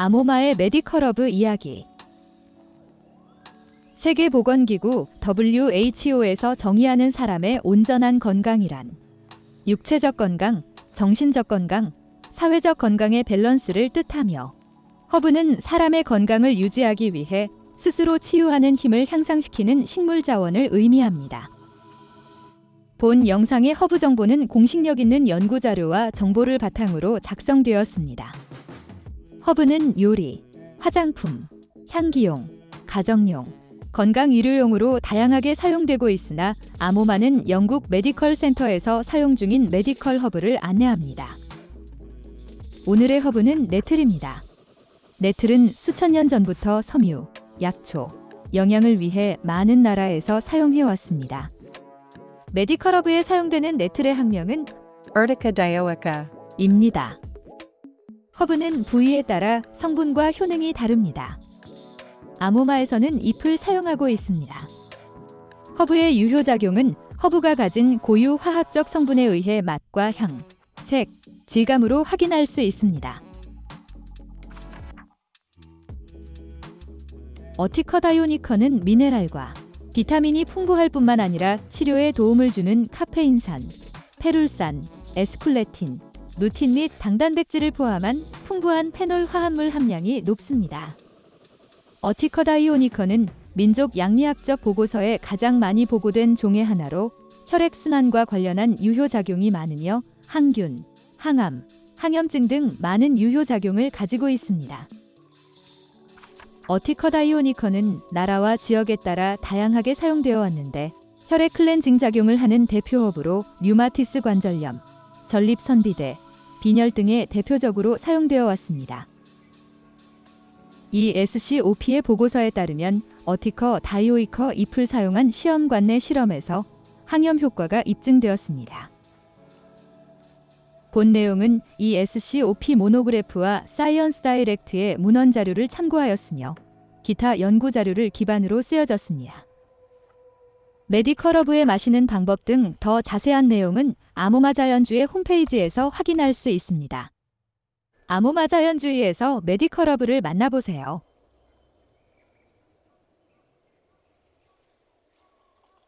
아모마의 medical 허브 이야기 세계보건기구 WHO에서 정의하는 사람의 온전한 건강이란 육체적 건강, 정신적 건강, 사회적 건강의 밸런스를 뜻하며 허브는 사람의 건강을 유지하기 위해 스스로 치유하는 힘을 향상시키는 식물 자원을 의미합니다. 본 영상의 허브 정보는 공식력 있는 연구 자료와 정보를 바탕으로 작성되었습니다. 허브는 요리, 화장품, 향기용, 가정용, 건강 의료용으로 다양하게 사용되고 있으나 아모마는 영국 medical 센터에서 사용 중인 medical 허브를 안내합니다. 오늘의 허브는 nettle입니다. nettle은 수천 년 전부터 섬유, 약초, 영양을 위해 많은 나라에서 사용해 왔습니다. medical 허브에 사용되는 nettle의 학명은 Urtica dioica. 입니다. 허브는 부위에 따라 성분과 효능이 다릅니다. 아모마에서는 잎을 사용하고 있습니다. 허브의 유효작용은 허브가 가진 고유 화학적 성분에 의해 맛과 향, 색, 질감으로 확인할 수 있습니다. 어티커다이오니커는 미네랄과 비타민이 풍부할 뿐만 아니라 치료에 도움을 주는 카페인산, 페룰산, 에스쿨레틴, 루틴 및 당단백질을 포함한 풍부한 페놀 화합물 함량이 높습니다. Urtica dioica는 민족 약리학적 보고서에 가장 많이 보고된 종의 하나로 혈액순환과 관련한 유효작용이 많으며 항균, 항암, 항염증 등 많은 유효작용을 가지고 있습니다. Urtica dioica는 나라와 지역에 따라 다양하게 사용되어 왔는데 혈액 클렌징 작용을 하는 대표 허브로 류마티스 관절염, 전립선 비대, 빈혈 등에 대표적으로 사용되어 왔습니다. ESCOP의 보고서에 따르면 Urtica dioica 잎을 사용한 시험관 내 실험에서 항염 효과가 입증되었습니다. 본 내용은 ESCOP monograph와 ScienceDirect의 문헌 자료를 참고하였으며 기타 연구 자료를 기반으로 쓰여졌습니다. medical 허브에 마시는 방법 등 더 자세한 내용은 아모마 자연주의 홈페이지에서 확인할 수 있습니다. 아모마 자연주의에서 medical 허브를 만나보세요.